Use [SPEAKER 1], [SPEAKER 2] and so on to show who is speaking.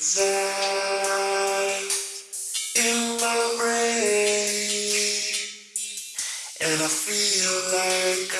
[SPEAKER 1] that in my brain, and I feel like.